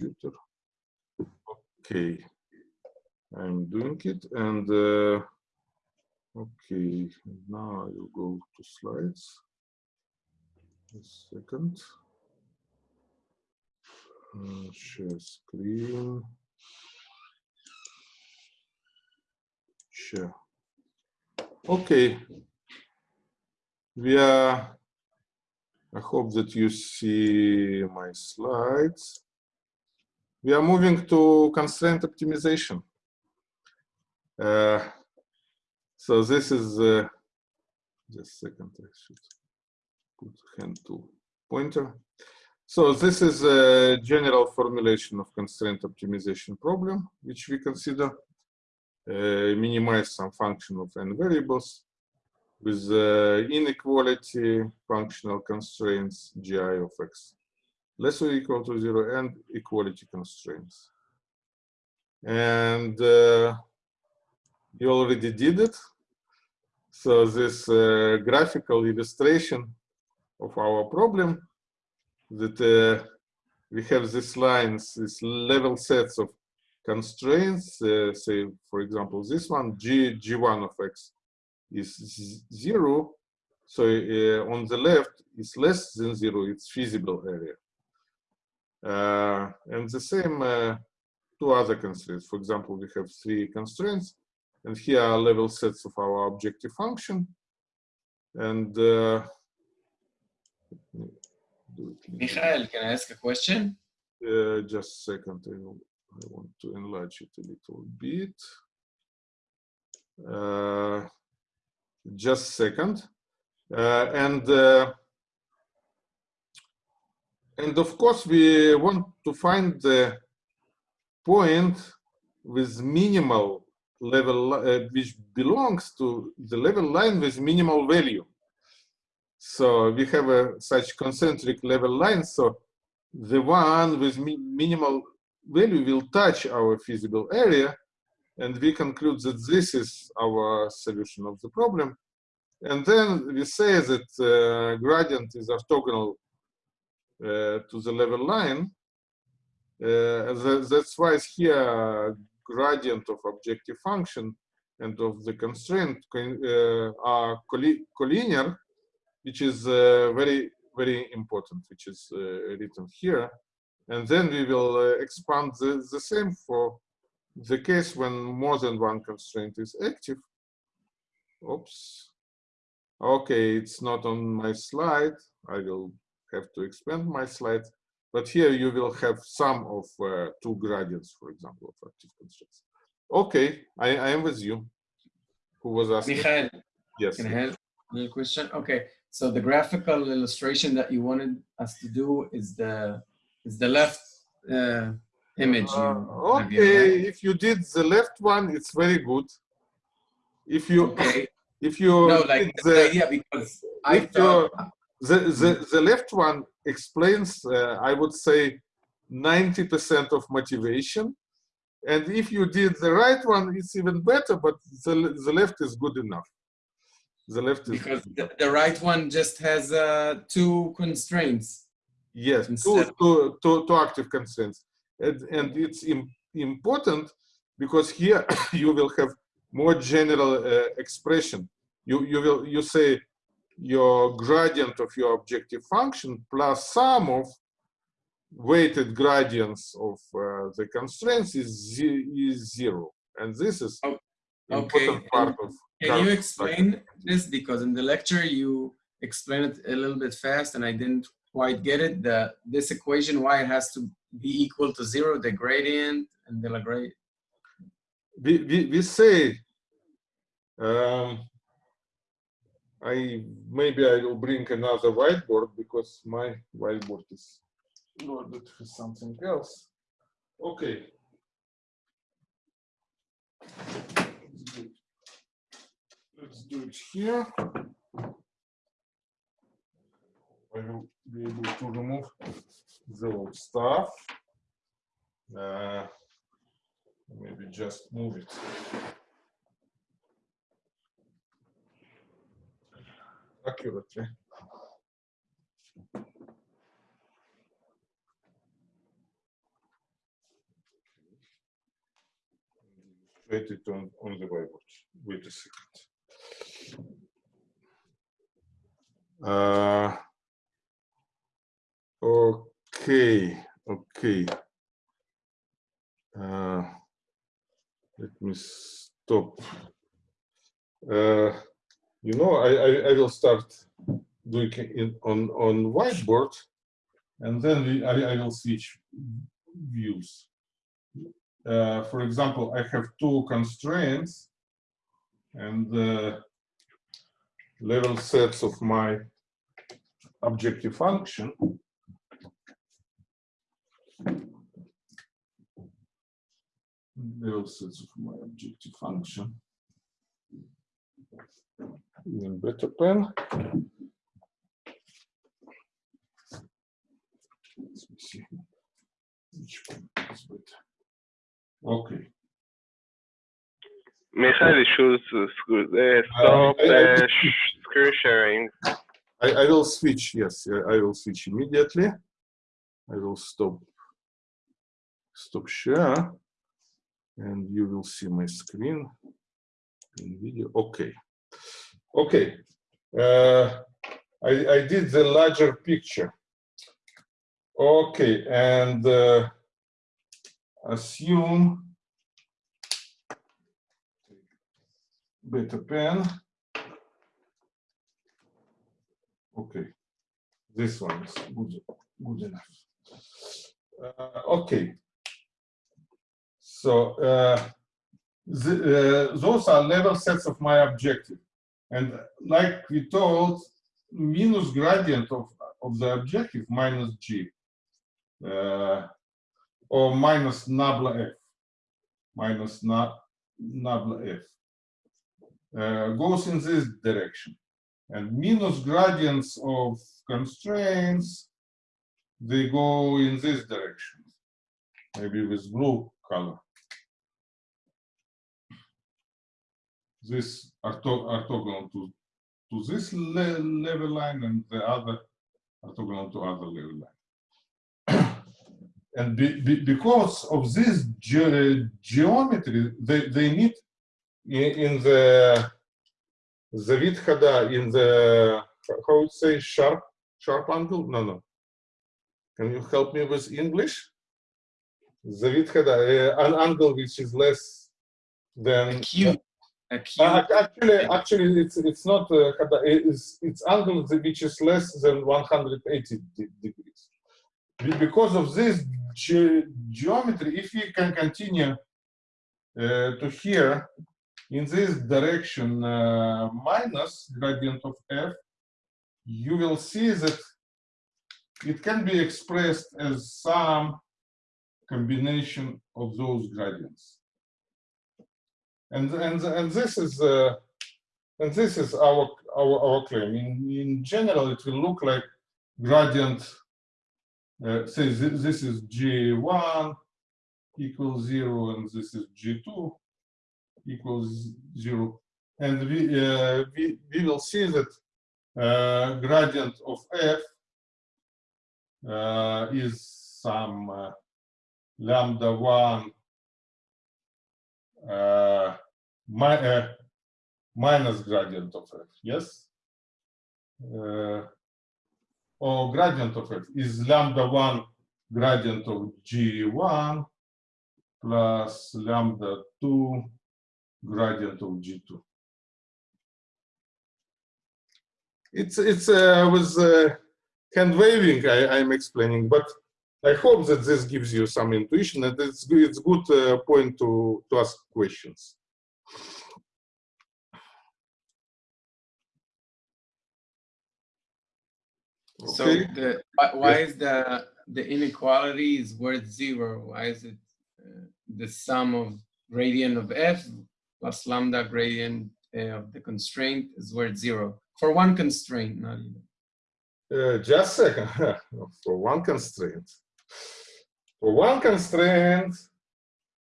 computer. Okay, I'm doing it and uh, okay, now I will go to slides. A second. Uh, share screen. Share. Okay. We are, I hope that you see my slides. We are moving to constraint optimization. Uh, so this is, uh, just second, I should put hand to pointer. So this is a general formulation of constraint optimization problem, which we consider uh, minimize some function of n variables with uh, inequality functional constraints gi of x less or equal to zero and equality constraints. And uh, you already did it. So this uh, graphical illustration of our problem that uh, we have these lines, these level sets of constraints, uh, say, for example, this one, g, g1 of x is zero. So uh, on the left is less than zero, it's feasible area. Uh, and the same uh, two other constraints. For example, we have three constraints, and here are level sets of our objective function. And uh, Michael, can I ask a question? Uh, just a second, I, will, I, want to enlarge it a little bit. Uh, just a second. Uh, and uh, and of course, we want to find the point with minimal level, uh, which belongs to the level line with minimal value. So we have a such concentric level line. So the one with mi minimal value will touch our feasible area. And we conclude that this is our solution of the problem. And then we say that uh, gradient is orthogonal to the level line. Uh, that, that's why here gradient of objective function and of the constraint uh, are collinear which is uh, very, very important, which is uh, written here. And then we will uh, expand the, the same for the case when more than one constraint is active. Oops. Okay, it's not on my slide. I will have to expand my slides. But here you will have some of uh, two gradients, for example, of active constraints. Okay, I, I am with you. Who was asking? Michael, yes. Can I have a question? Okay, so the graphical illustration that you wanted us to do is the is the left uh, image. Uh, okay, if you did the left one, it's very good. If you okay. if you no like the, the idea because I thought the, the the left one explains uh, I would say 90% of motivation. And if you did the right one, it's even better, but the, the left is good enough. The left is because the, the right one just has uh, two constraints. Yes, two, two, two, two active constraints, and, and it's Im important because here you will have more general uh, expression. You you will you say your gradient of your objective function plus sum of weighted gradients of uh, the constraints is, is zero. And this is oh, important okay. part of can you explain this? Because in the lecture you explained it a little bit fast and I didn't quite get it. The, this equation, why it has to be equal to zero, the gradient and the Lagrange. We, we, we say, um, I maybe I will bring another whiteboard because my whiteboard is loaded for something else. Okay. Let's do it here. I will be able to remove the old stuff. Uh, maybe just move it. accurately. Wait it on, on the whiteboard. Wait a second. Uh, okay, okay. Uh, let me stop. Uh, you know, I, I, I will start doing it on, on whiteboard and then we, I, I will switch views. Uh, for example, I have two constraints and the level sets of my objective function. Level sets of my objective function. Better pen. Let me see. Which one is better? Okay. Michael, you should uh, stop I- I- uh, screen sharing. I, I will switch, yes, I I will switch immediately. I will stop, stop share. And you will see my screen in video, okay. Okay, uh, I, I did the larger picture. Okay, and uh, assume better pen. Okay, this one is good, good enough. Uh, okay. So uh, the, uh, those are level sets of my objective. And like we told, minus gradient of, of the objective minus g, uh, or minus nabla f, minus na, nabla f, uh, goes in this direction. And minus gradients of constraints, they go in this direction, maybe with blue color. This ortho- orthogonal to, to this le- level line and the other orthogonal to other level line. and be, be- because of this ge- geometry, they, they need in, in the the Vidhada in the how would say sharp sharp angle? No, no. Can you help me with English? The Vidhada, uh, an angle which is less than Acute. Acute. uh, actually, actually, it's it's not uh, it's it's angle which is less than 180 degrees. Be- Because of this ge- geometry, if we can continue uh, to here in this direction uh, minus gradient of f, you will see that it can be expressed as some combination of those gradients and and and this is uh, and this is our our, our claim. In, in general, it will look like gradient. Uh, say this, this is G1 equals zero, and this is G2 equals zero, and we uh, we we will see that uh, gradient of f uh, is some uh, lambda 1 uh, my, uh, minus gradient of f, yes? Uh, or gradient of f is lambda 1 gradient of g1 plus lambda 2 gradient of g2. It's, it's uh, with uh, hand waving I, I'm explaining, but I hope that this gives you some intuition and it's, it's good uh, point to, to ask questions. So the why, why is the the inequality is worth zero? Why is it uh, the sum of gradient of f plus lambda gradient uh, of the constraint is worth zero for one constraint, not even. uh, just a second. For one constraint. For one constraint,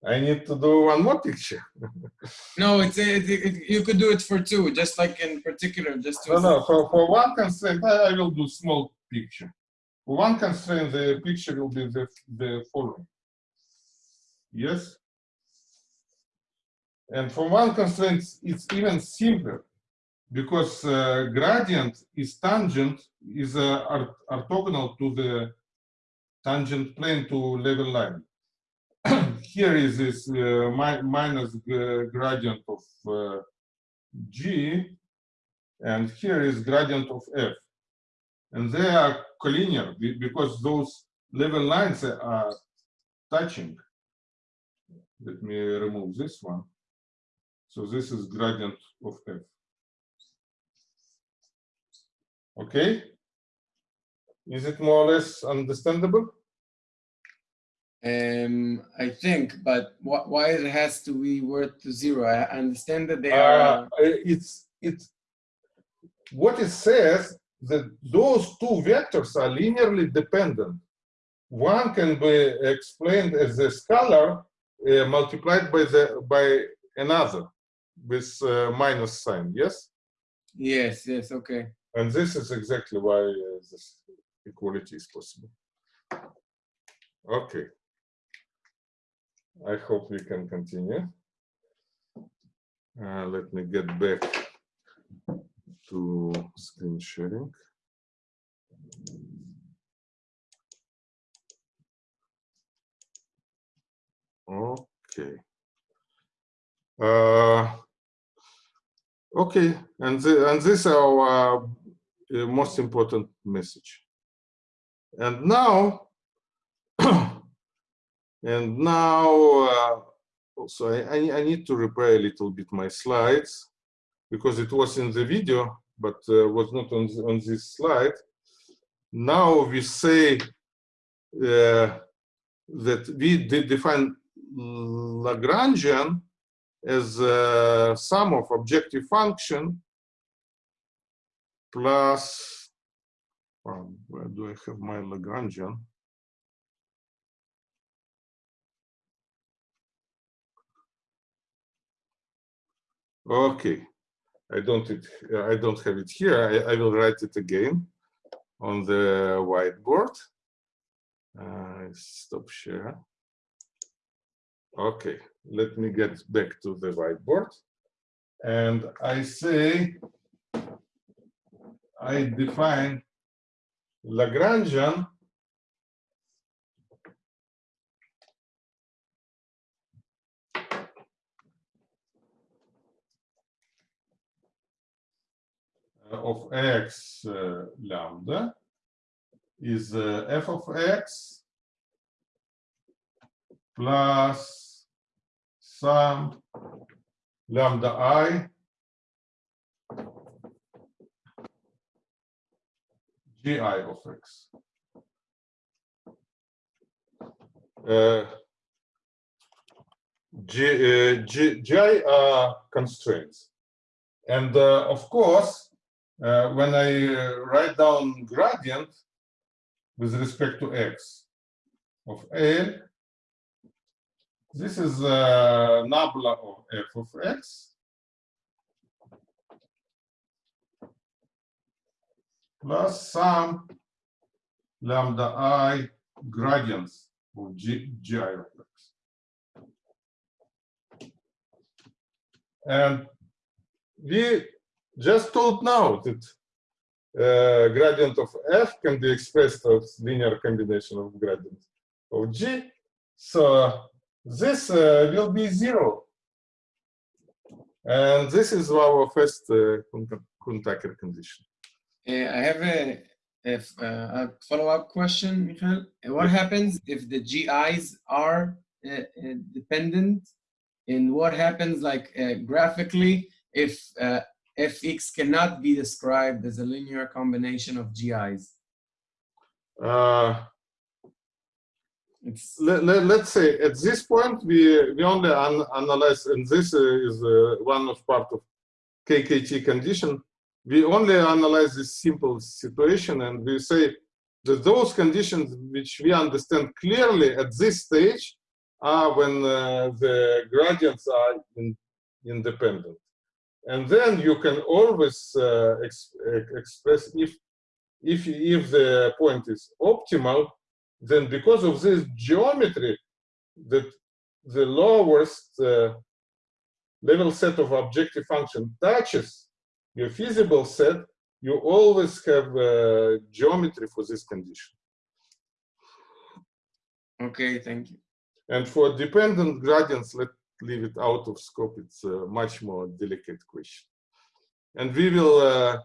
I need to do one more picture. No, it's it, it, you could do it for two, just like in particular, just to No, no, for, for one constraint, I, will do small picture. For one constraint, the picture will be the, the following. Yes? And for one constraint, it's even simpler because uh, gradient is tangent, is uh, orthogonal to the tangent plane to level line. Here is this uh, mi- minus gradient of uh, G, and here is gradient of F. And they are collinear because those level lines are touching. Let me remove this one. So this is gradient of F. Okay? Is it more or less understandable? Um, I think, but wh- why it has to be worth to zero? I understand that they Uh, are. it's, it's, what it says that those two vectors are linearly dependent. One can be explained as a scalar uh, multiplied by the, by another with uh, minus sign, yes? Yes, yes, okay. And this is exactly why uh, this equality is possible. Okay. I hope we can continue. Uh, let me get back to screen sharing. Okay. Uh, okay, and the, and this is our uh, most important message. And now, and now, uh, also I, I, need to repair a little bit my slides because it was in the video, but uh, was not on, on this slide. Now we say uh, that we de- define Lagrangian as a sum of objective function plus, um, where do I have my Lagrangian? Okay, I don't, it, I don't have it here. I, I will write it again on the whiteboard. Uh, stop share. Okay, let me get back to the whiteboard. And I say, I define Lagrangian of x uh, lambda is uh, f of x plus sum lambda i gi of x. Uh, G, uh, G, gi are constraints. And uh, of course, uh, when I uh, write down gradient with respect to x of L, this is uh, nabla of f of x plus some lambda i gradients of g, gi of x. And we just told now that uh, gradient of f can be expressed as linear combination of gradient of g. So this uh, will be zero. And this is our first uh, Kuhn-Tucker condition. I have a, if, uh, a follow-up question, Michael. What happens if the GIs are uh, uh, dependent? And what happens like uh, graphically if fx cannot be described as a linear combination of GIs? Uh, It's let, let, let's say at this point we we only an, analyze and this is uh, one of part of KKT condition. We only analyze this simple situation and we say that those conditions which we understand clearly at this stage are when uh, the gradients are in, independent. And then you can always uh, ex, ex- express if if if the point is optimal, then because of this geometry, that the lowest uh, level set of objective function touches your feasible set, you always have uh, geometry for this condition. Okay, thank you. And for dependent gradients, let leave it out of scope. It's a much more delicate question. And we will uh,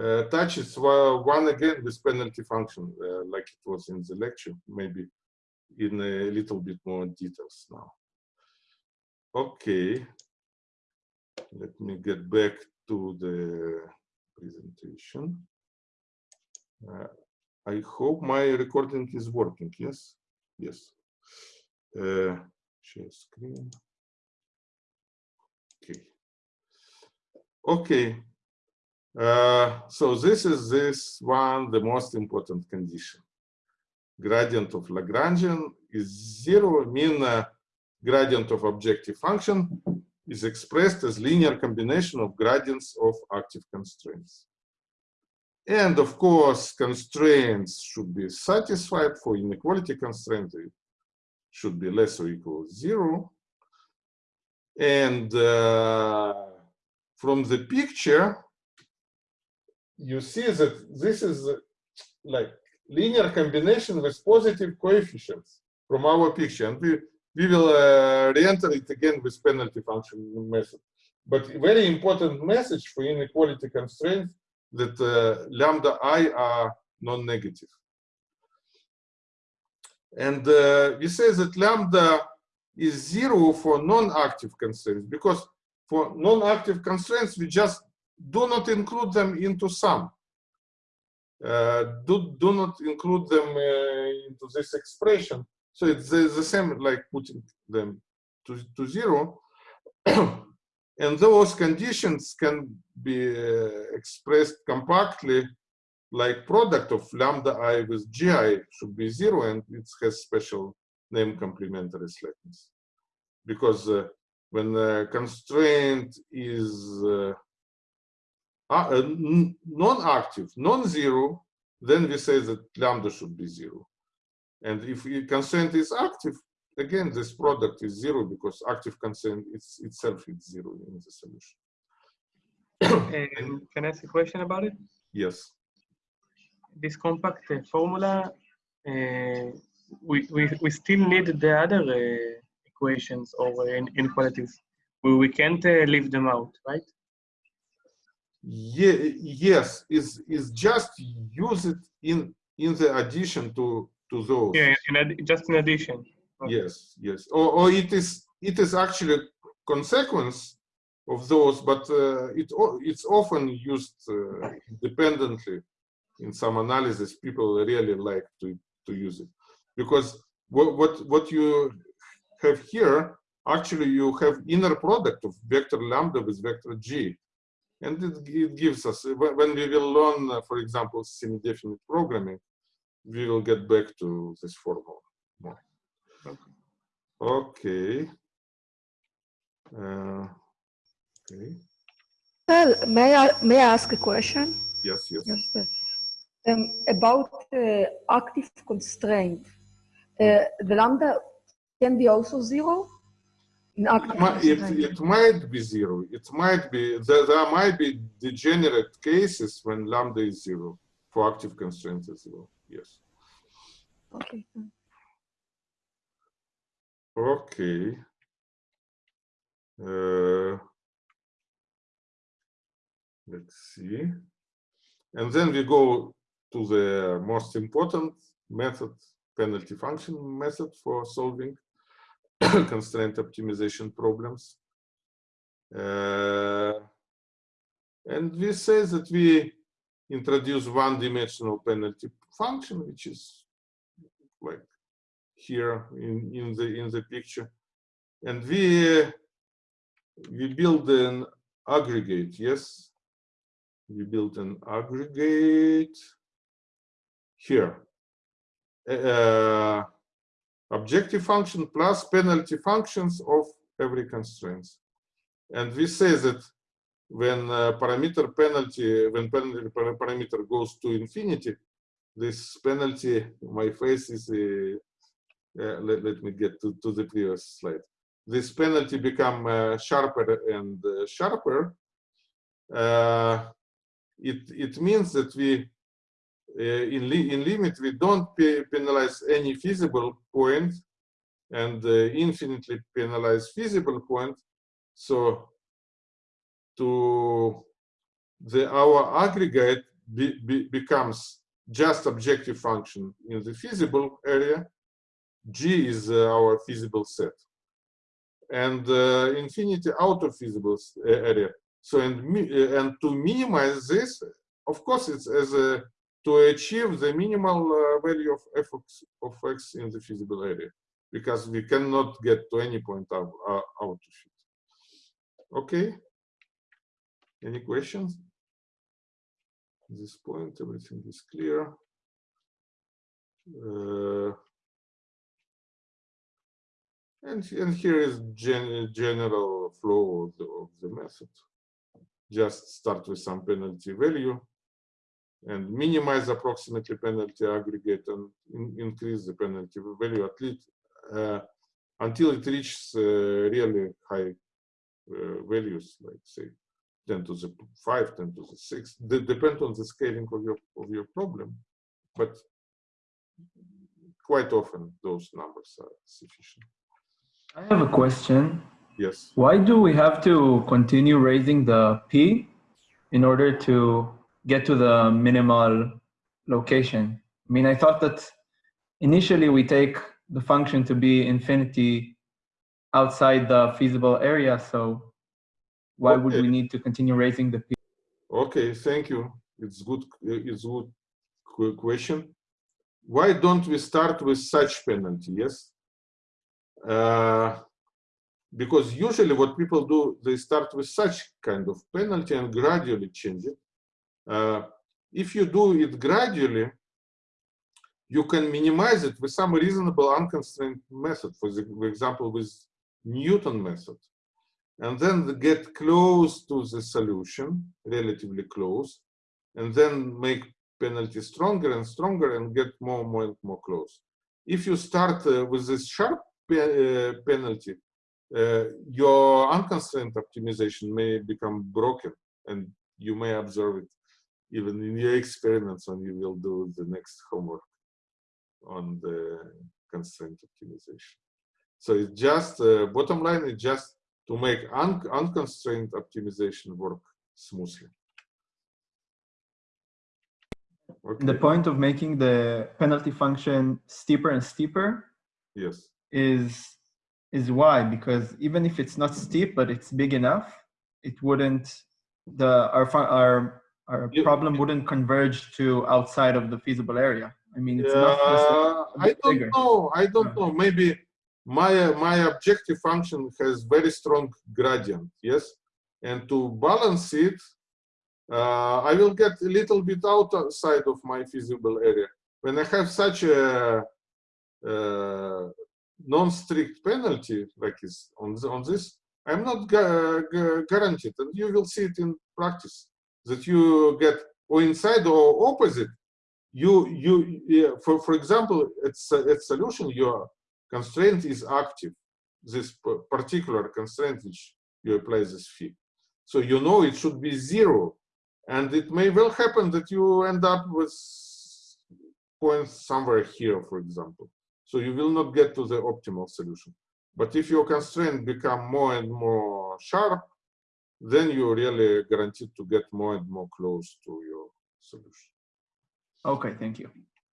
uh, touch it one again with penalty function, uh, like it was in the lecture, maybe in a little bit more details now. Okay, let me get back to the presentation. Uh, I hope my recording is working, yes? Yes. Uh, share screen. Okay. Okay. Uh, so this is this one, the most important condition. Gradient of Lagrangian is zero, mean uh, gradient of objective function is expressed as linear combination of gradients of active constraints. And of course, constraints should be satisfied for inequality constraint. It should be less or equal to zero. And uh, from the picture, you see that this is like linear combination with positive coefficients from our picture. And we, we will uh, re-enter it again with penalty function method. But very important message for inequality constraints that uh, lambda i are non-negative. And uh, we say that lambda is zero for non-active constraints because for non-active constraints, we just do not include them into sum. Uh, do, do not include them uh, into this expression. So it's the, the same like putting them to, to zero. and those conditions can be uh, expressed compactly like product of lambda i with gi should be zero and it has special name complementary slackness. Because uh, when the constraint is uh, uh, non-active, non-zero, then we say that lambda should be zero. And if the constraint is active, again, this product is zero because active constraint it's, itself is zero in the solution. Um, can I ask a question about it? Yes. This compact formula, uh, we, we, we still need the other uh, equations or inequalities. We, we can't uh, leave them out, right? Yeah, yes, is is just use it in in the addition to to those. Yeah, in just in addition. Okay. Yes, yes. Or, or it is it is actually consequence of those, but uh, it it's often used uh, independently in some analysis. People really like to to use it because what what what you have here actually you have inner product of vector lambda with vector g and it, it gives us, when we will learn, uh, for example, semi-definite programming, we will get back to this formula more. Okay. Uh, okay. Well, may I, may I ask a question? Yes, yes. yes um, about uh, active constraint, uh, the lambda can be also zero? Not it, it, might be zero. It might be, there, there might be degenerate cases when lambda is zero for active constraints as well. Yes. Okay. Okay. Uh, let's see. And then we go to the most important method, penalty function method for solving constraint optimization problems. Uh, and we say that we introduce one-dimensional penalty function, which is like here in, in the in the picture, and we we build an aggregate. Yes, we build an aggregate here. Uh, objective function plus penalty functions of every constraints. And we say that when uh, parameter penalty, when penalty parameter goes to infinity, this penalty, my face is, uh, let, let me get to, to the previous slide. this penalty become uh, sharper and uh, sharper, uh, it it means that we in li in limit we don't pe penalize any feasible point and uh, infinitely penalize feasible point. So to the our aggregate be, be, becomes just objective function in the feasible area. G is uh, our feasible set. And uh, infinity out of feasible area. So and uh, and to minimize this, of course, it's as a to achieve the minimal uh, value of f of x in the feasible area, because we cannot get to any point out, uh, out of it. Okay. Any questions? At this point, everything is clear. Uh, and, and here is gen general flow of the, of the method. Just start with some penalty value and minimize approximately penalty aggregate and in, increase the penalty value at least uh, until it reaches uh, really high uh, values, like say 10 to the 5, 10 to the 6. They depend on the scaling of your of your problem, but quite often those numbers are sufficient. I have a question. Yes. Why do we have to continue raising the p in order to get to the minimal location? I mean, I thought that initially we take the function to be infinity outside the feasible area, so why would we need to continue raising the p? Okay, thank you. It's good. It's good question. Why don't we start with such penalty? Yes. Uh, because usually what people do, they start with such kind of penalty and gradually change it. Uh, if you do it gradually, you can minimize it with some reasonable unconstrained method. For, example, with Newton method and then get close to the solution, relatively close, and then make penalty stronger and stronger and get more, and more and more close. If you start uh, with this sharp pe uh, penalty, uh, your unconstrained optimization may become broken and you may observe it even in your experiments when you will do the next homework on the constraint optimization. So it's just, uh, bottom line is just to make un unconstrained optimization work smoothly. Okay. The point of making the penalty function steeper and steeper Yes. is is why because even if it's not steep but it's big enough, it wouldn't the our our our You- problem wouldn't converge to outside of the feasible area. I mean, it's Uh, a I don't bigger. know. I don't know. Maybe my my objective function has very strong gradient. Yes, and to balance it, uh, I will get a little bit outside of my feasible area. When I have such a uh, non-strict penalty like is on the, on this, I'm not gu- guaranteed, and you will see it in practice that you get or inside or opposite. You you for for example it's at solution your constraint is active. This particular constraint which you apply this phi. So you know it should be zero and it may well happen that you end up with points somewhere here for example. So you will not get to the optimal solution. But if your constraint become more and more sharp then you're really guaranteed to get more and more close to your solution Okay, thank you.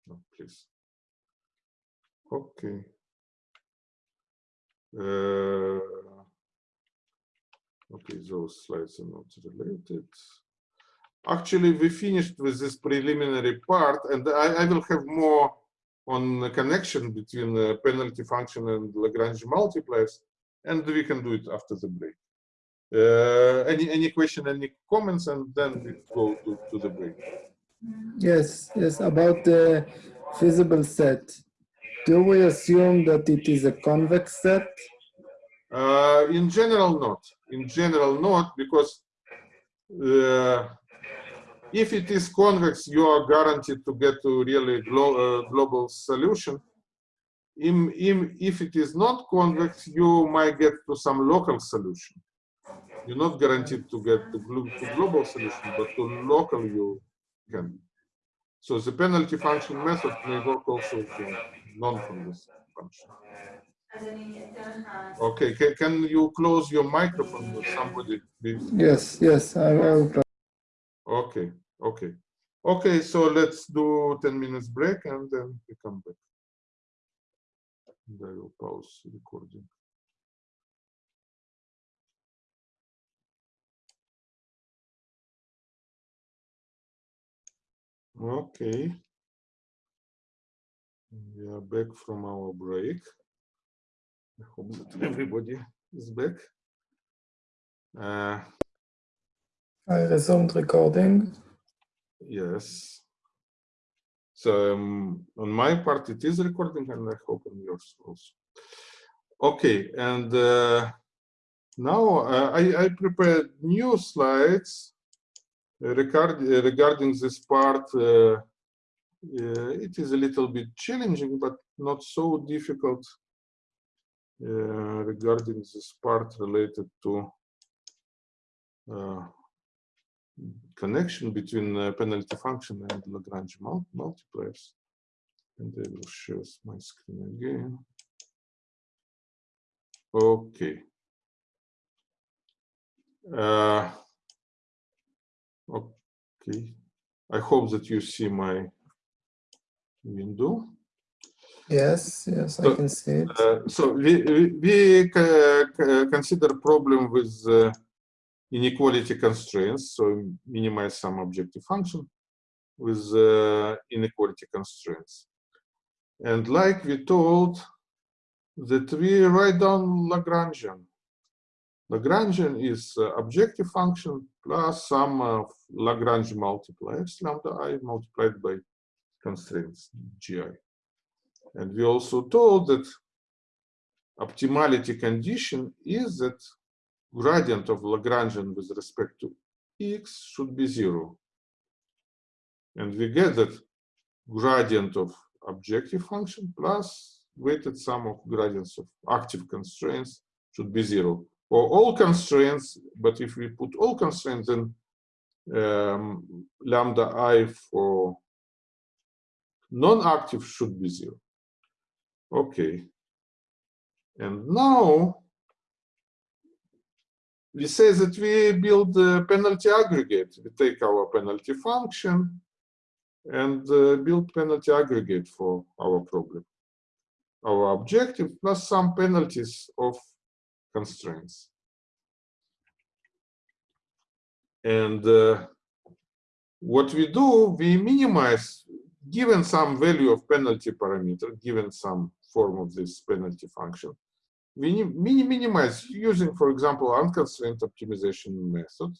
no, please. Okay. Uh, okay, those slides are not related. Actually, we finished with this preliminary part, and I, I will have more on the connection between the penalty function and Lagrange multipliers, and we can do it after the break. Uh, any any question, any comments, and then we go to, to the break. Yes, yes, about the feasible set. Do we assume that it is a convex set? Uh, in general, not. In general, not because uh, if it is convex, you are guaranteed to get to really glo uh, global solution. im- im- if it is not convex, you might get to some local solution. You're not guaranteed to get the to global solution, but to local you can. So the penalty function method may work also for non-convex function. Okay, ca- can you close your microphone with somebody, please? Yes, yes, I will. try. Okay, okay. Okay, so let's do 10 minutes break and then we come back. And I will pause recording. Okay. We are back from our break. I hope that everybody is back. Uh, I resumed recording. Yes. So um, on my part, it is recording, and I hope on yours also. Okay, and uh, now uh, I, I prepared new slides regard, regarding this part. Uh, uh, it is a little bit challenging, but not so difficult uh, regarding this part related to connection between penalty function and Lagrange mul multipliers. And I will share my screen again. Okay. Uh, okay. I hope that you see my window. Yes, yes, I can see it. Uh, so we, we, we consider problem with uh, inequality constraints, so minimize some objective function with uh, inequality constraints. And like we told that we write down Lagrangian. Lagrangian is uh, objective function plus some of Lagrange multipliers, lambda i multiplied by constraints gi. And we also told that optimality condition is that gradient of Lagrangian with respect to x should be zero. And we get that gradient of objective function plus weighted sum of gradients of active constraints should be zero. Or all constraints, but if we put all constraints, then um, lambda i for non-active should be zero. Okay. And now we say that we build a penalty aggregate. We take our penalty function and uh, build penalty aggregate for our problem. Our objective plus some penalties of constraints. And uh, what we do, we minimize, given some value of penalty parameter, given some form of this penalty function, we mini minimize using, for example, unconstrained optimization method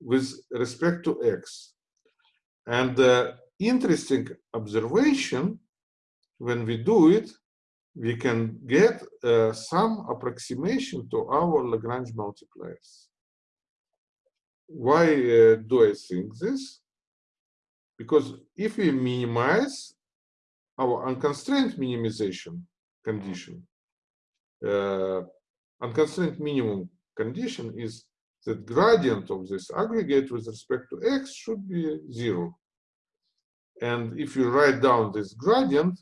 with respect to x. And the interesting observation, when we do it, we can get uh, some approximation to our Lagrange multipliers. Why uh, do I think this? Because if we minimize our unconstrained minimization condition, uh, unconstrained minimum condition is that gradient of this aggregate with respect to x should be zero. And if you write down this gradient,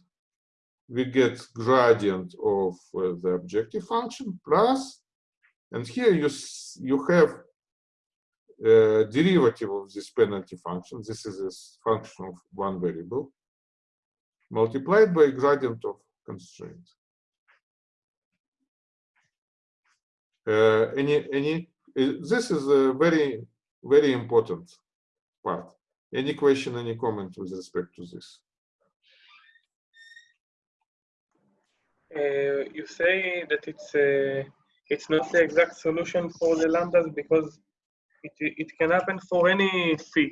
we get gradient of uh, the objective function plus, and here you, you have uh, derivative of this penalty function. This is a function of one variable multiplied by gradient of constraint. Uh, any, any, uh, this is a very, very important part. Any question, any comment with respect to this? Uh, you say that it's uh, it's not the exact solution for the lambdas because it, it can happen for any phi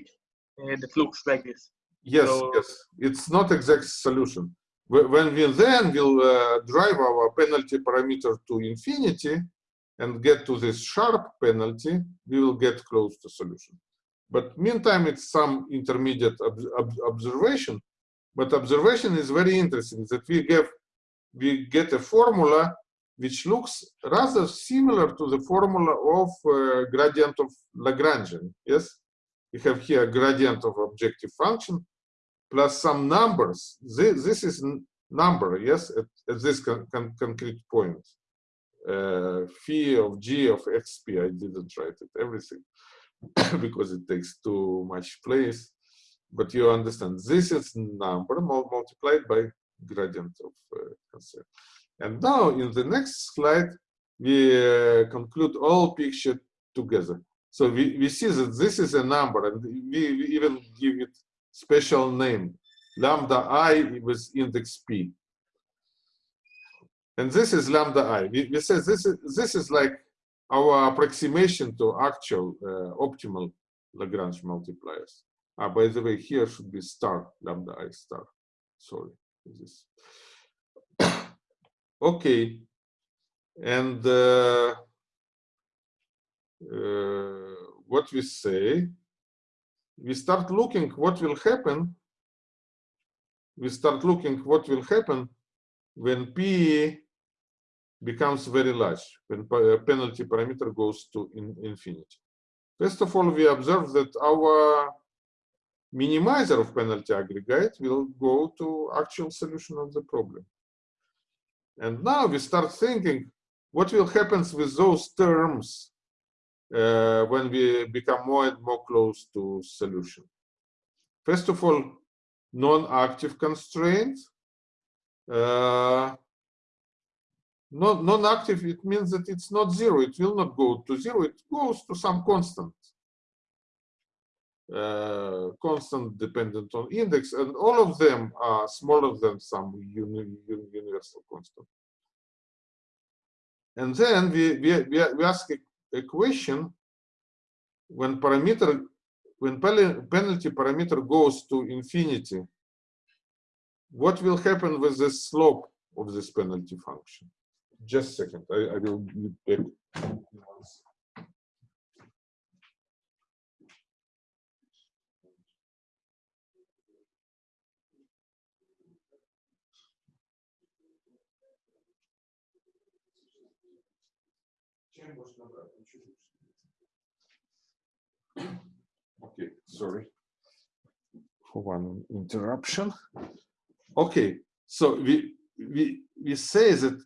uh, that looks like this. Yes, So- yes, it's not exact solution. When we then will uh, drive our penalty parameter to infinity and get to this sharp penalty, we will get close to solution. But meantime, it's some intermediate ob ob- observation. But observation is very interesting that we give we get a formula which looks rather similar to the formula of uh, gradient of Lagrangian. Yes, we have here gradient of objective function plus some numbers. This, this is number, yes, at, at this con con concrete point. Uh, phi of g of xp, I didn't write it, everything, because it takes too much place. But you understand, this is number multiplied by gradient of constraint. And now in the next slide, we uh, conclude all picture together. So we, we see that this is a number and we, we even give it special name, lambda i with index p. And this is lambda i. We, we say this is, this is like our approximation to actual uh, optimal Lagrange multipliers. Ah, by the way, here should be star, lambda i star. Sorry, this. okay, and uh, uh, what we say, we start looking what will happen. We start looking what will happen when p becomes very large, when penalty parameter goes to in infinity. First of all, we observe that our minimizer of penalty aggregate will go to actual solution of the problem. And now we start thinking what will happen with those terms uh, when we become more and more close to solution. First of all, non-active constraints. Uh, non-active, it means that it's not zero. It will not go to zero. It goes to some constant. Uh, constant dependent on index, and all of them are smaller than some uni universal constant. And then we, we, we ask a, a question when parameter when penalty parameter goes to infinity, what will happen with the slope of this penalty function? Just a second, I, I will be back. Okay, sorry for one interruption. Okay, so we we we say that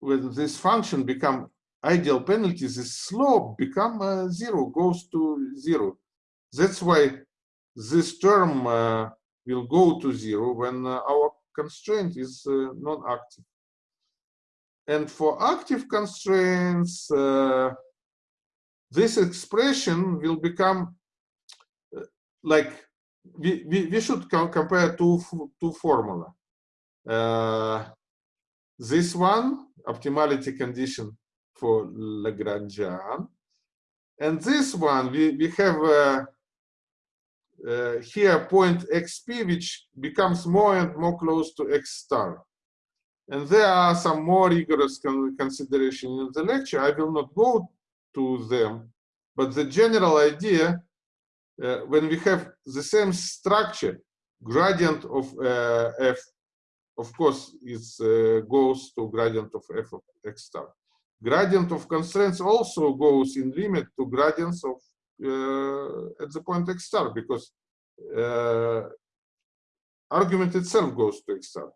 when this function become ideal penalties, the slope become uh, zero, goes to zero. That's why this term uh, will go to zero when uh, our constraint is uh, non-active. And for active constraints, uh, this expression will become uh, like we, we, we should co compare two, two formula. Uh, this one, optimality condition for Lagrangian. And this one, we, we have uh, uh, here point xp, which becomes more and more close to x star. And there are some more rigorous con consideration in the lecture. I will not go to them, but the general idea, uh, when we have the same structure, gradient of uh, f, of course, is uh, goes to gradient of f of x star. Gradient of constraints also goes in limit to gradients of uh, at the point x star because uh, argument itself goes to x star.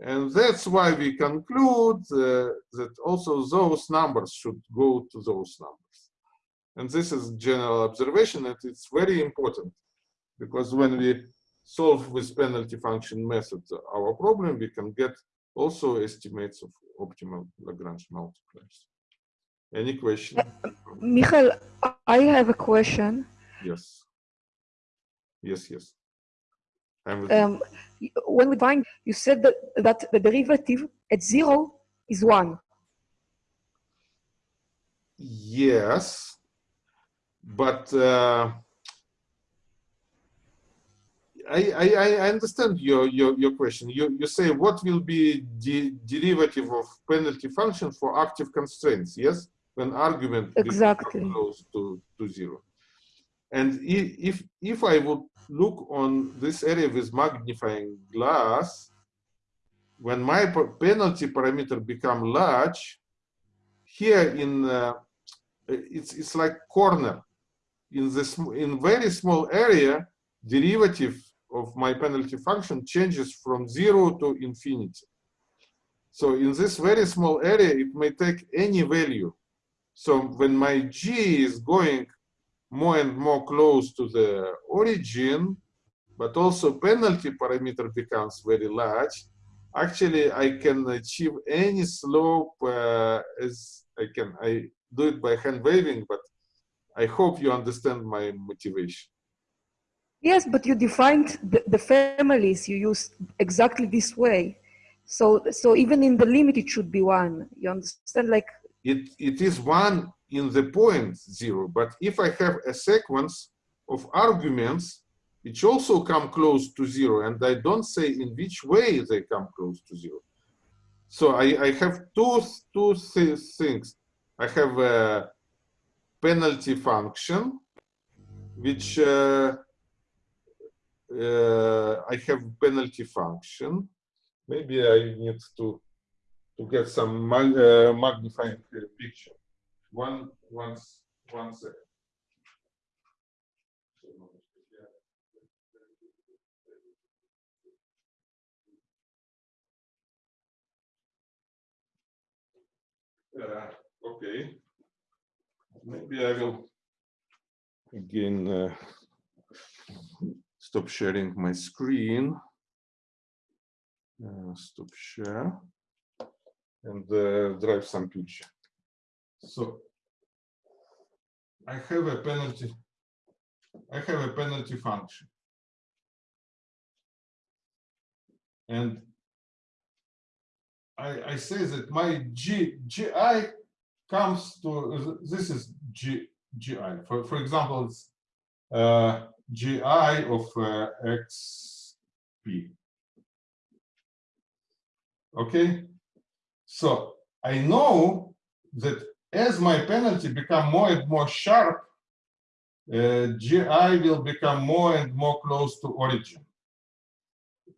And that's why we conclude uh, that also those numbers should go to those numbers. And this is general observation, and it's very important because when we solve with penalty function method our problem, we can get also estimates of optimal Lagrange multipliers. Any question? Uh, Michael, I have a question. Yes. Yes, yes. Um, when we find, you said that, that the derivative at zero is one. Yes, but uh, I, I, I understand your, your, your question. You, you say what will be the derivative of penalty function for active constraints, yes? When argument exactly close to, to zero. And if, if I would look on this area with magnifying glass, when my penalty parameter become large, here in uh, it's it's like corner. In this in very small area derivative of my penalty function changes from zero to infinity. So in this very small area it may take any value. So when my g is going more and more close to the origin but also penalty parameter becomes very large actually i can achieve any slope uh, as i can i do it by hand waving, but I hope you understand my motivation. Yes, but you defined the, the families you use exactly this way. So, so even in the limit, it should be one. You understand? Like It, it is one in the point zero, but if I have a sequence of arguments, which also come close to zero, and I don't say in which way they come close to zero. So I, I have two, two th things. I have a penalty function, which uh, uh, I have penalty function. Maybe I need to to get some mag uh, magnifying picture. One, one, one second. Uh, okay. Maybe I will again uh, stop sharing my screen. Uh, stop share and uh, drive some picture. So I have a penalty. I have a penalty function. And I, I say that my G, GI comes to, this is G, GI. For, for example, it's uh, GI of uh, XP. Okay, so I know that as my penalty become more and more sharp, uh, GI will become more and more close to origin.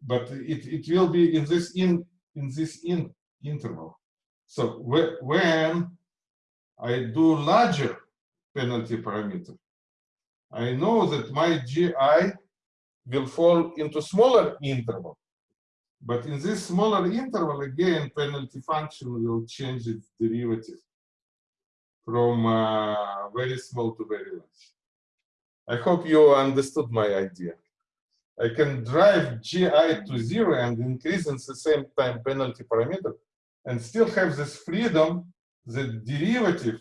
But it, it will be in this in in this in interval. So wh when I do larger penalty parameter, I know that my GI will fall into smaller interval. But in this smaller interval, again, penalty function will change its derivative from uh, very small to very large. I hope you understood my idea. I can drive GI to zero and increase in the same time penalty parameter and still have this freedom, the derivative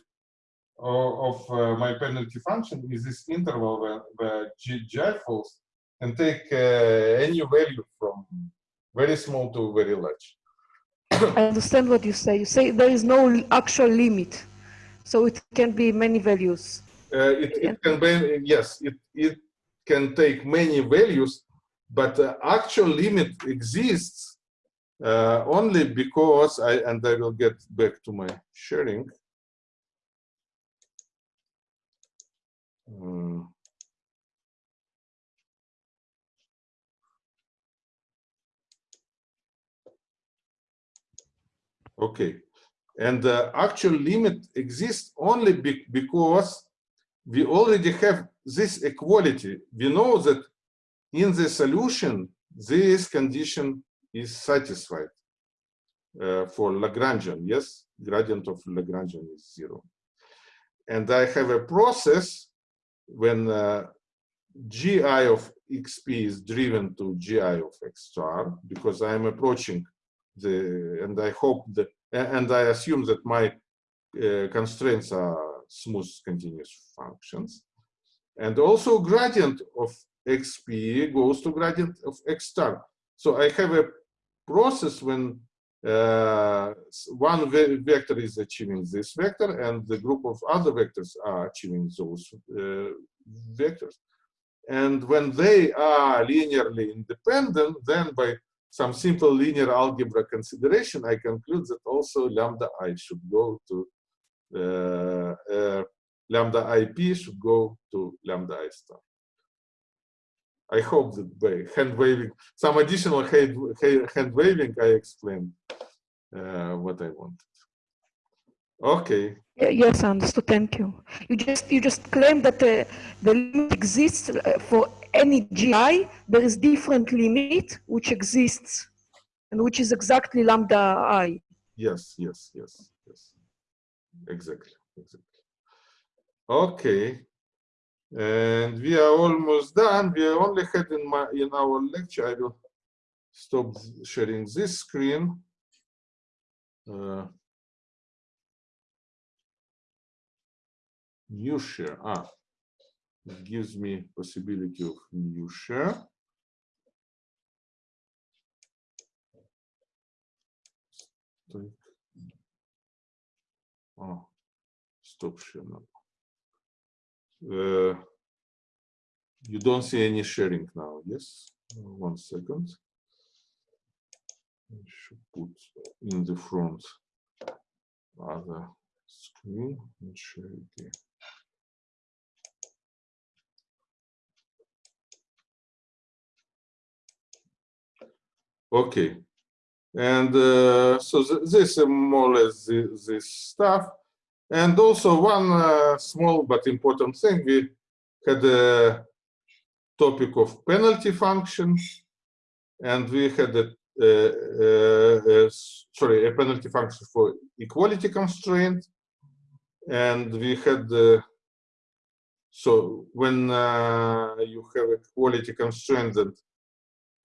of, of uh, my penalty function is this interval where, where GI falls and take uh, any value from very small to very large. I understand what you say. You say there is no actual limit, so it can be many values. Uh, it, it can be, yes, it, it can take many values, but the actual limit exists uh, only because I, and I will get back to my sharing. Um, okay, and the actual limit exists only be because we already have this equality. We know that in the solution, this condition is satisfied uh, for Lagrangian. Yes, gradient of Lagrangian is zero. And I have a process when uh, gi of xp is driven to gi of x star because I am approaching the, and I hope that, and I assume that my uh, constraints are smooth continuous functions. And also gradient of xp goes to gradient of x star. So I have a process when uh, one ve vector is achieving this vector and the group of other vectors are achieving those uh, vectors. And when they are linearly independent, then by some simple linear algebra consideration, I conclude that also lambda i should go to uh, uh, lambda ip should go to lambda i star. I hope that by hand waving, some additional hand, waving, I explained uh, what I wanted. Okay. Yes, I understood. Thank you. You just you just claim that uh, the limit exists uh, for any GI. There is different limit which exists, and which is exactly lambda i. Yes, yes, yes, yes. Exactly, exactly. Okay. And we are almost done. We only had in my in our lecture. I will stop sharing this screen. Uh, new share. Ah, gives me possibility of new share. Oh, stop share now. Uh, you don't see any sharing now, yes? One second. I should put in the front other screen and share again. Okay, and uh, so th this is more or less the- this stuff. And also one uh, small but important thing, we had a topic of penalty functions, and we had a, uh, uh, sorry, a penalty function for equality constraint, and we had uh, so when uh, you have a quality constraint that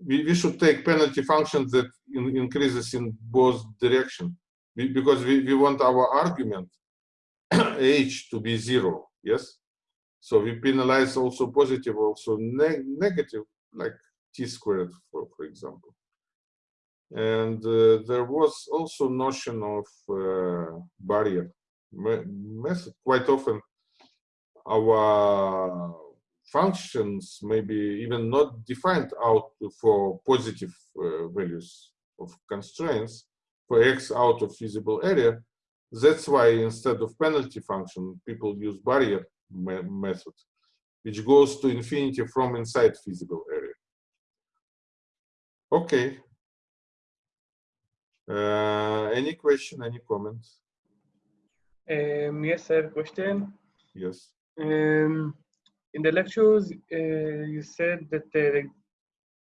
we, we should take penalty functions that in, increases in both direction. We, because we, we want our argument h to be zero yes? So we penalize also positive also neg negative like t squared for, for example. And uh, there was also notion of uh, barrier. Method quite often our functions maybe even not defined out for positive uh, values of constraints for x out of feasible area. That's why instead of penalty function, people use barrier me method, which goes to infinity from inside feasible area. Okay. Uh, any question, any comments? Um, yes, I have a question. Yes. Um, in the lectures, uh, you said that uh,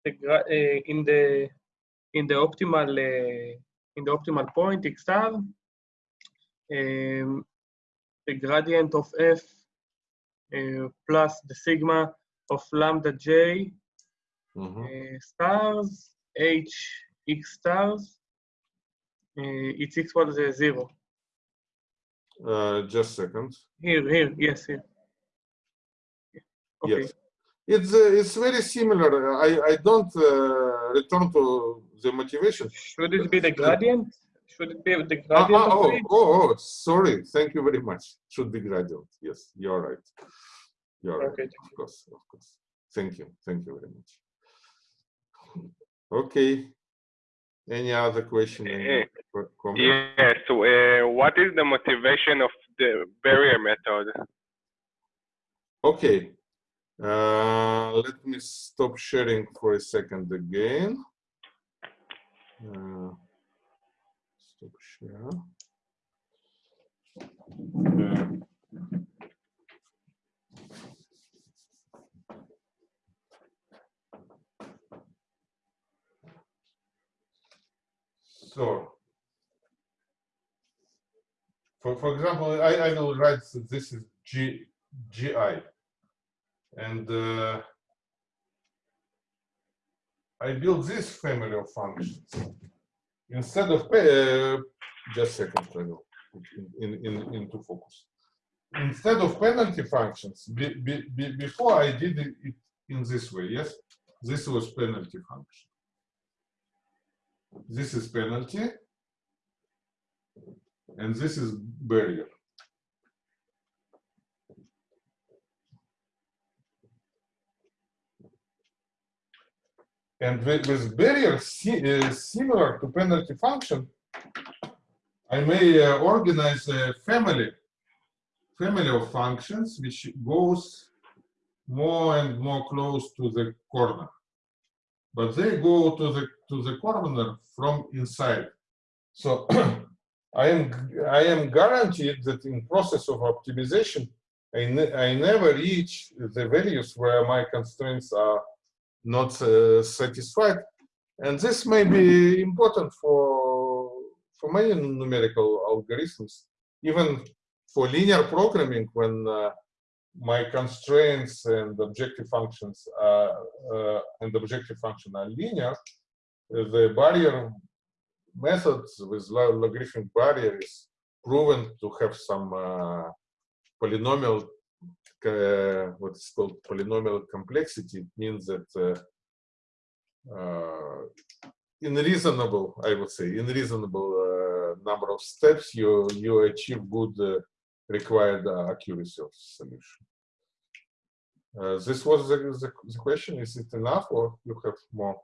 the, the uh, in the in the optimal uh, in the optimal point x star, um, the gradient of f uh, plus the sigma of lambda j Mhm. uh, stars h x stars, uh, it's equal to zero. Uh, just second. Here, here, yes, here. Okay. Yes. It's uh, it's very similar. I I don't uh, return to the motivation. Should it be the gradient? Should it be the Ah, gradient ah, of oh, it? oh, oh, sorry. Thank you very much. Should be gradient. Yes, you're right. You're right. Okay. Of course, of course. Thank you. Thank you very much. Okay. Any other question? Any other comment? Yes. So, uh, what is the motivation of the barrier method? Okay. Uh, let me stop sharing for a second again. Uh, stop share. So, for, for example, I, I will write that this is G, GI. And uh, I build this family of functions. Instead of, uh, just second, in, in, in, into focus. Instead of penalty functions, be, be, be, before I did it in this way, yes? This was penalty function. This is penalty. And this is barrier. And with, barrier uh, similar to penalty function, I may uh, organize a family, family of functions which goes more and more close to the corner. But they go to the to the corner from inside. So I am I am guaranteed that in process of optimization, I, ne I never reach the values where my constraints are not uh, satisfied, and this may be important for for many numerical algorithms, even for linear programming when uh, my constraints and objective functions are, uh, and objective function are linear, the barrier methods with logarithmic barrier is proven to have some uh, polynomial, uh, what is called polynomial complexity. It means that uh, uh, in reasonable, I would say, in reasonable uh, number of steps, you you achieve good uh, required accuracy of solution. this was the, the, the question. Is it enough, or you have more?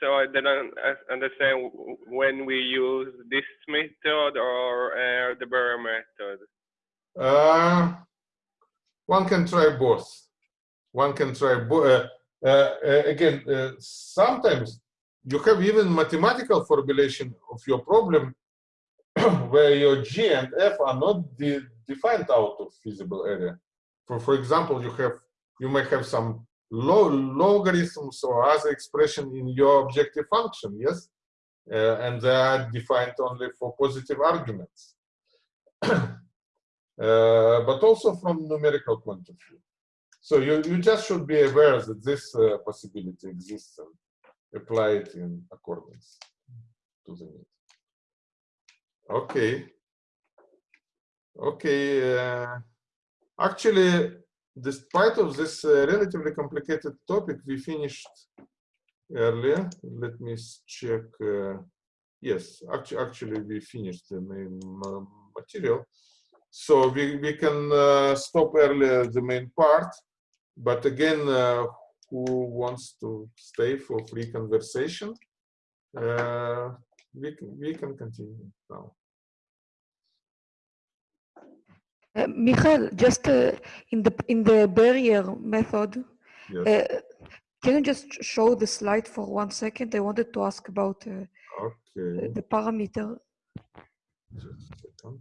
so I didn't understand when we use this method or uh, the barrier method. Uh, one can try both. One can try both. Uh, uh, again, uh, sometimes you have even mathematical formulation of your problem where your G and F are not de defined out of feasible area. For, for example, you have you may have some lo logarithms or other expression in your objective function, yes? Uh, and they are defined only for positive arguments. uh, but also from numerical point of view. So you, you just should be aware that this uh, possibility exists and apply it in accordance to the need. Okay. Okay. Uh, actually, despite of this uh, relatively complicated topic, we finished earlier. Let me check. Uh, yes, actually, actually, we finished the main material. So we, we can uh, stop earlier the main part. But again, uh, who wants to stay for free conversation, uh, we, can, we can continue now. Uh, Michael, just uh, in the in the barrier method, yes. uh, can you just show the slide for one second? I wanted to ask about uh, okay. the parameter. Just a second.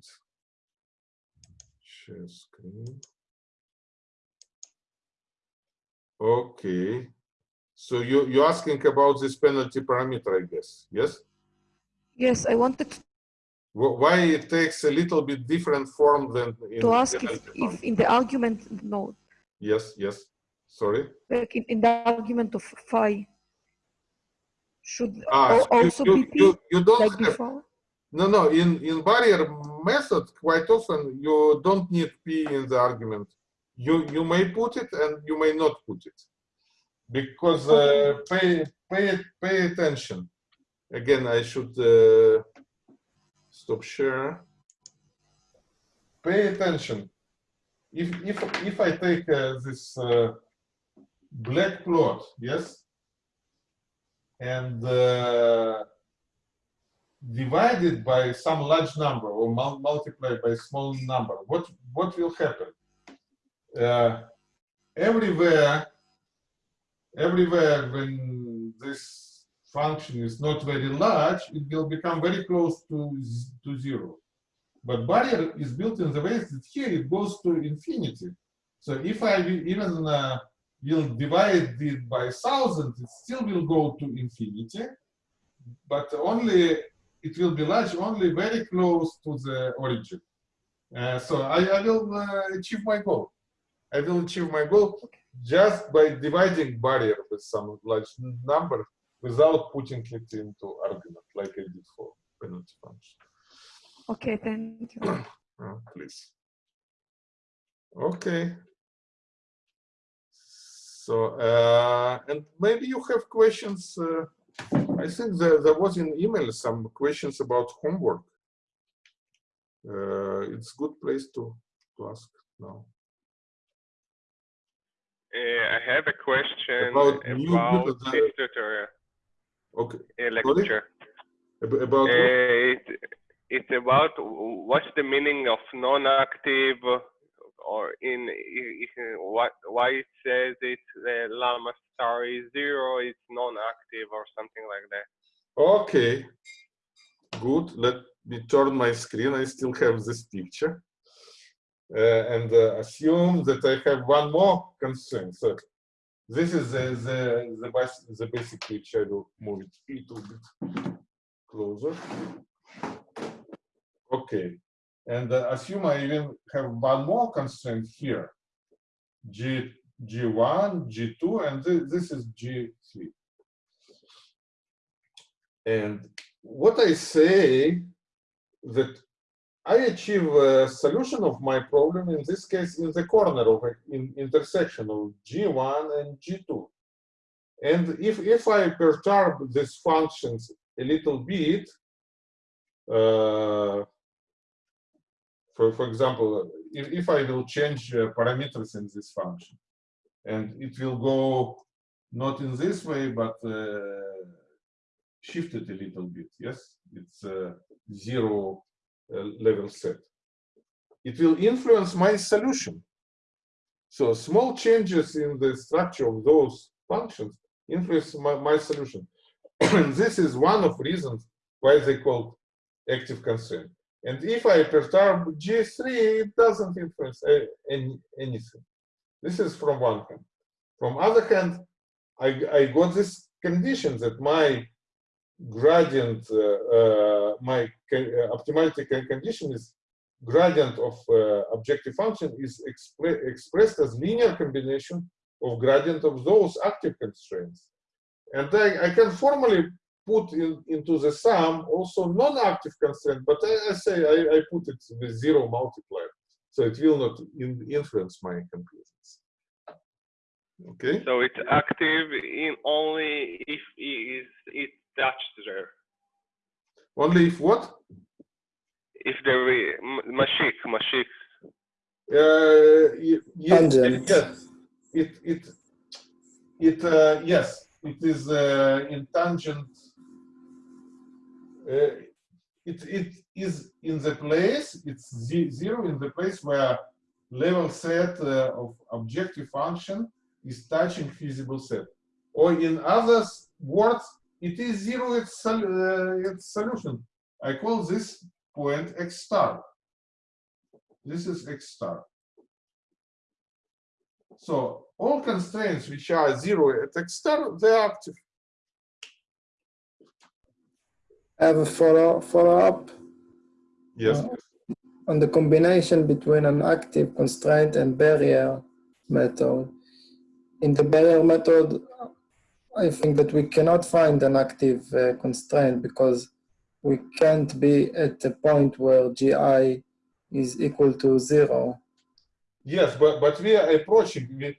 Share screen. Okay. So you you're asking about this penalty parameter, I guess. Yes. Yes, I wanted to why it takes a little bit different form than in to ask if, if in the argument node yes yes sorry like in, in the argument of phi should ah, also you, be you, you don't like have, before no no in in barrier method quite often you don't need p in the argument you you may put it and you may not put it because uh, pay pay pay attention again i should uh, stop share. Pay attention. If if if I take uh, this uh, black plot, yes, and divide it by some large number or mul multiply by small number, what what will happen? Uh, everywhere, everywhere when this function is not very large, it will become very close to, to zero. But barrier is built in the way that here it goes to infinity. So if I even uh, will divide it by thousand, it still will go to infinity, but only it will be large only very close to the origin. Uh, so I, I will uh, achieve my goal. I will achieve my goal just by dividing barrier with some large number without putting it into argument like I did for penalty function. Okay, thank you. uh, please. Okay. So, uh, and maybe you have questions. Uh, I think there, there was in email some questions about homework. Uh, it's good place to, to ask now. Uh, I have a question about, about this tutorial. Okay. Lecture. About uh, it, it's about what's the meaning of non-active or in what why it says it's uh, lambda star is zero, it's non-active or something like that. Okay, good. Let me turn my screen. I still have this picture. Uh, and uh, assume that I have one more constraint. So this is the, the, the, bas- the basic picture. I will move it a little bit closer. Okay, and uh, assume I even have one more constraint here. G, G1, G2, and thi- this is G3. And what I say that I achieve a solution of my problem in this case in the corner of a in intersection of G1 and G2. And if, if I perturb these functions a little bit, uh, for, for example, if, if I will change uh, parameters in this function, and it will go not in this way, but uh, shifted a little bit. Yes, it's a zero uh, level set. It will influence my solution. So small changes in the structure of those functions influence my, my solution. this is one of reasons why they call active constraint. And if I perturb G3, it doesn't influence any, anything. This is from one hand. From other hand, I, I got this condition that my gradient, uh, uh, my uh, optimality condition is gradient of uh, objective function is expre- expressed as linear combination of gradient of those active constraints. And I, I can formally put in, into the sum also non-active constraint, but I, I say I, I put it with zero multiplier, so it will not in, influence my conclusions. Okay. So it's active in only if it is it touched there. Only if what? If there is mashik, mashik. Uh, yes, Tangent. yes. It it it uh, yes. It is uh, in tangent. Uh, it it is in the place. It's zero in the place where level set uh, of objective function is touching feasible set, or in other words, it is zero its sol- uh, its solution. I call this point x star. This is x star. So all constraints which are zero at x star, they are active. I have a follow, follow up Yes. Uh, on the combination between an active constraint and barrier method. In the barrier method, I think that we cannot find an active uh, constraint because we can't be at a point where GI is equal to zero. Yes, but but we are approaching we,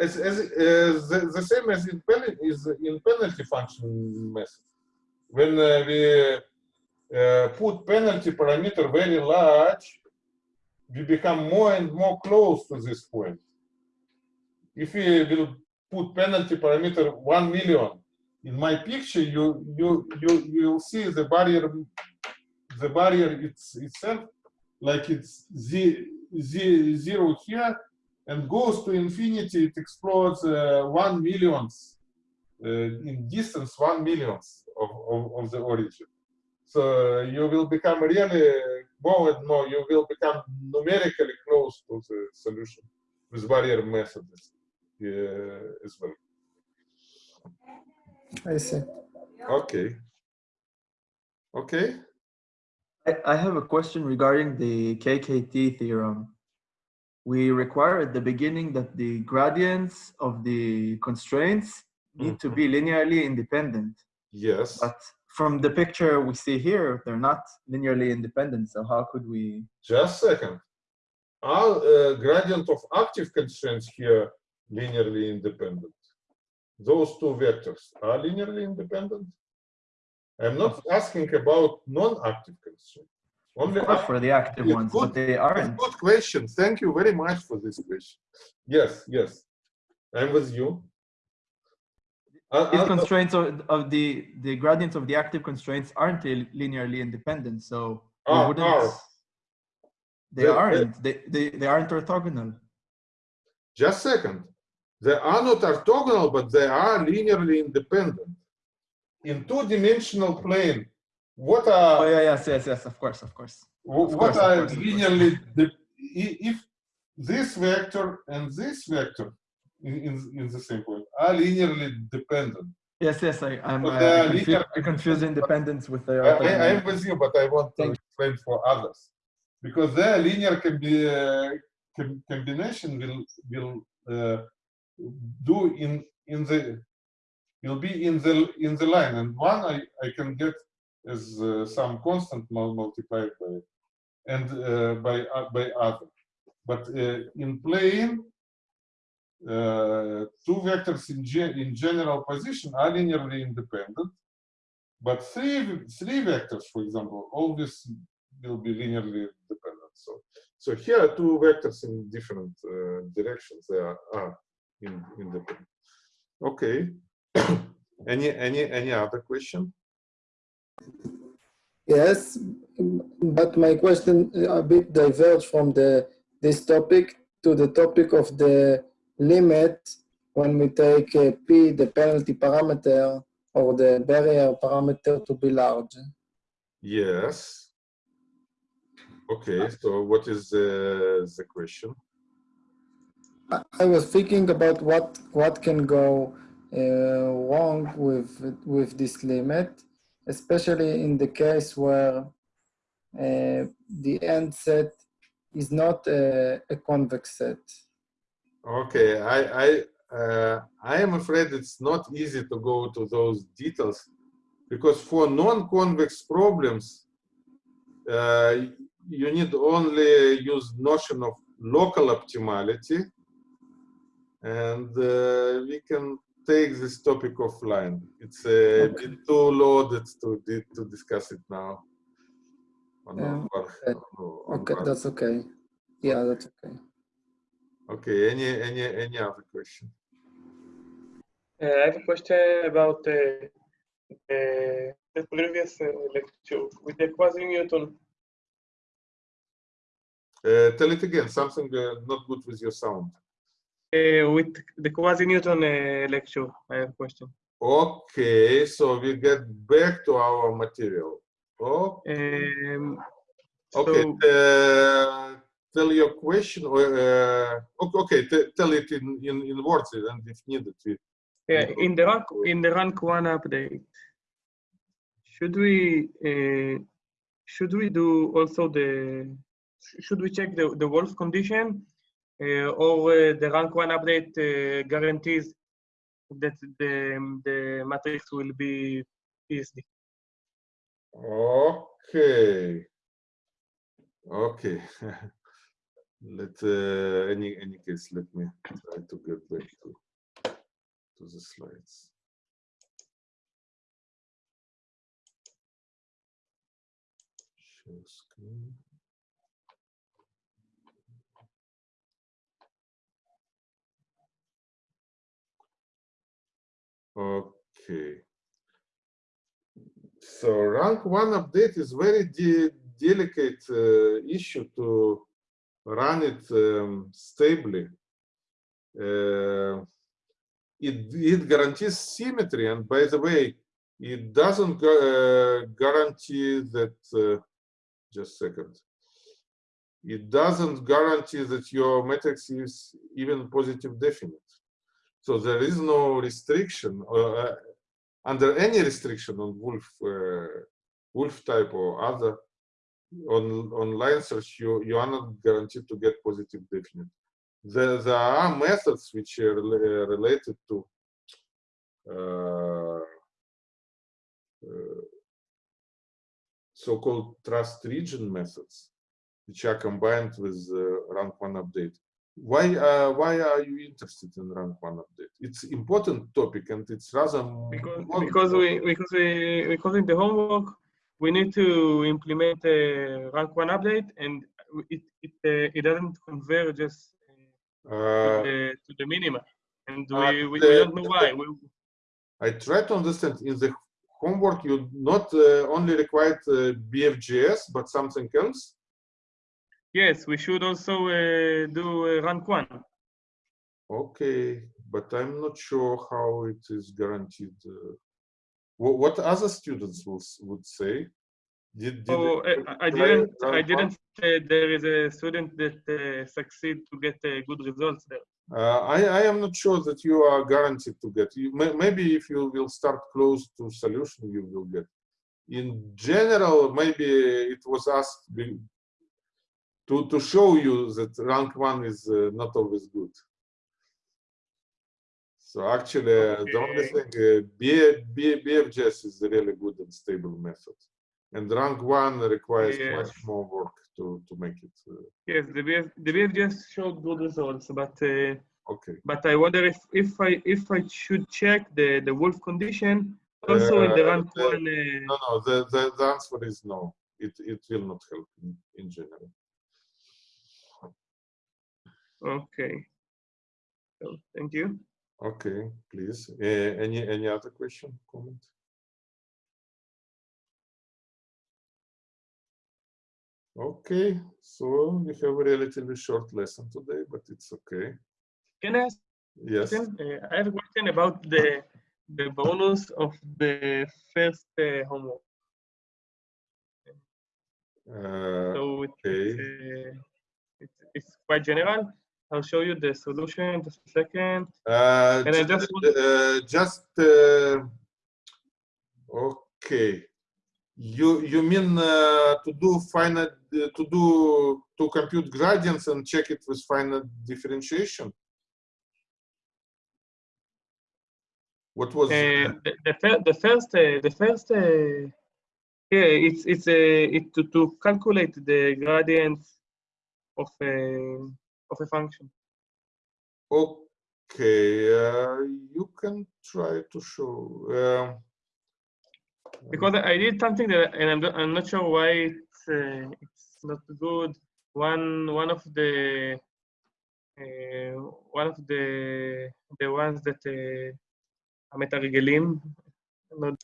as, as, as the, the same as in penalty is in penalty function method. When uh, we uh, put penalty parameter very large, we become more and more close to this point. If we will put penalty parameter one million in my picture, you you you you will see the barrier the barrier it's itself like it's z, z, zero here and goes to infinity, it explodes uh, one millionth in distance, one millionth of, of, of the origin. So you will become really more and more, you will become numerically close to the solution with barrier methods uh, as well. I see. Okay. Okay. I, I have a question regarding the KKT theorem. We require at the beginning that the gradients of the constraints need to be linearly independent. Yes. But from the picture we see here, they're not linearly independent. So how could we? Just a second. Are uh, gradient of active constraints here linearly independent? Those two vectors are linearly independent? I'm not asking about non-active constraints. Only for the active ones, good- but they aren't. Good question. Thank you very much for this question. Yes, yes. I'm with you. Uh, These uh, constraints of, of the the gradients of the active constraints aren't linearly independent. So we Are- wouldn't. are. They The- aren't. They, they, they aren't orthogonal. Just second. They are not orthogonal, but they are linearly independent. In two-dimensional plane, what are... Oh, yeah, yes, yes, yes, of course, of course. of what course, are course, linearly if this vector and this vector in, in, in the same point are linearly dependent. Yes, yes, I, I'm, But uh, are I, confuse, independence with the I, I, I'm with you, but I want to explain for others. Because their linear can be uh, com- combination will will uh, do in in the will be in the in the line, and one I I can get as uh, some constant multiplied by and uh, by uh, by other, but uh, in plane. Uh, two vectors in, ge- in general position are linearly independent, but three three vectors, for example, always will be linearly dependent. So so here are two vectors in different uh, directions. They are, are in, independent. Okay. any any any other question? Yes, but my question a bit diverged from the this topic to the topic of the limit when we take p, the penalty parameter, or the barrier parameter to be large. Yes. Okay. So what is uh, the question? I I was thinking about what what can go uh, wrong with with this limit, especially in the case where uh, the end set is not a, a convex set. Okay, I I uh, I am afraid it's not easy to go to those details because for non-convex problems, uh, you need only use notion of local optimality, and uh, we can take this topic offline. It's a Okay. bit too loaded to to discuss it now. On Yeah, one- okay. on Okay, that's okay. Yeah, that's okay. Okay. Any any any other question? Uh, I have a question about uh, uh, the previous uh, lecture with the quasi-Newton. Uh, tell it again. Something uh, not good with your sound. Uh, with the quasi-Newton uh, lecture, I have a question. Okay, so we get back to our material. Oh, Um, okay. so, uh, tell your question, or uh, okay, tell it in, in in words, and if needed, we. yeah, in the rank in the rank one update, should we uh, should we do also the should we check the the Wolfe condition, uh, or uh, the rank one update uh, guarantees that the the matrix will be PSD? Okay. Okay. let uh, any any case, let me try to get back to to the slides. Share screen. Okay. So rank one update is very de delicate uh, issue to run it um, stably. Uh, it, it guarantees symmetry, and by the way, it doesn't uh, guarantee that. Uh, just a second. It doesn't guarantee that your matrix is even positive definite. So there is no restriction uh, under any restriction on Wolfe uh, Wolfe type or other on on line search you you are not guaranteed to get positive definite. There, there are methods which are rela- related to uh, uh, so-called trust region methods which are combined with uh, rank one update. Why uh, why are you interested in rank one update? It's important topic and it's rather because because we because we because in the homework we need to implement a rank one update and it it uh, it doesn't converge us uh, uh, to, the, to the minima and uh, we, we, we don't know why we, I try to understand in the homework you not uh, only required uh, BFGS but something else. Yes, we should also uh, do uh, rank one. Okay, but I'm not sure how it is guaranteed. What, what other students will, would say? Did, did Oh, I, I didn't. I didn't say there is a student that uh, succeed to get uh, good results there. Uh, I, I am not sure that you are guaranteed to get. You may, maybe if you will start close to solution, you will get. In general, maybe it was asked to to show you that rank one is uh, not always good. So actually, uh, the only thing uh, BFGS is a really good and stable method, and rank one requires much more work to to make it uh, Yes, the BF, the BF just showed good results, but uh, okay. but I wonder if if I if I should check the the Wolfe condition also in the Uh, rank the- one. Uh, No, no, the, the, the answer is no. It, it will not help in, in general. okay. So thank you. Okay, please. Uh, any, any other question, comment? Okay, so we have a relatively short lesson today, but it's okay. Can I ask Yes. Uh, I have a question about the the bonus of the first uh, homework. Uh, So it's, okay. uh, it's, it's quite general. I'll show you the solution just a second. Uh, And I just want- uh, just uh, okay. You you mean uh, to do finite uh, to do to compute gradients and check it with finite differentiation? What was Uh, the, the, the first, uh, the first, uh, yeah, it's it's uh, it to, to calculate the gradients of a of a function. okay? Uh, you can try to show. Um, Because I did something that, and I'm not- I'm not sure why it's uh, it's not good. One one of the uh, one of the the ones that uh, המתרגלים, not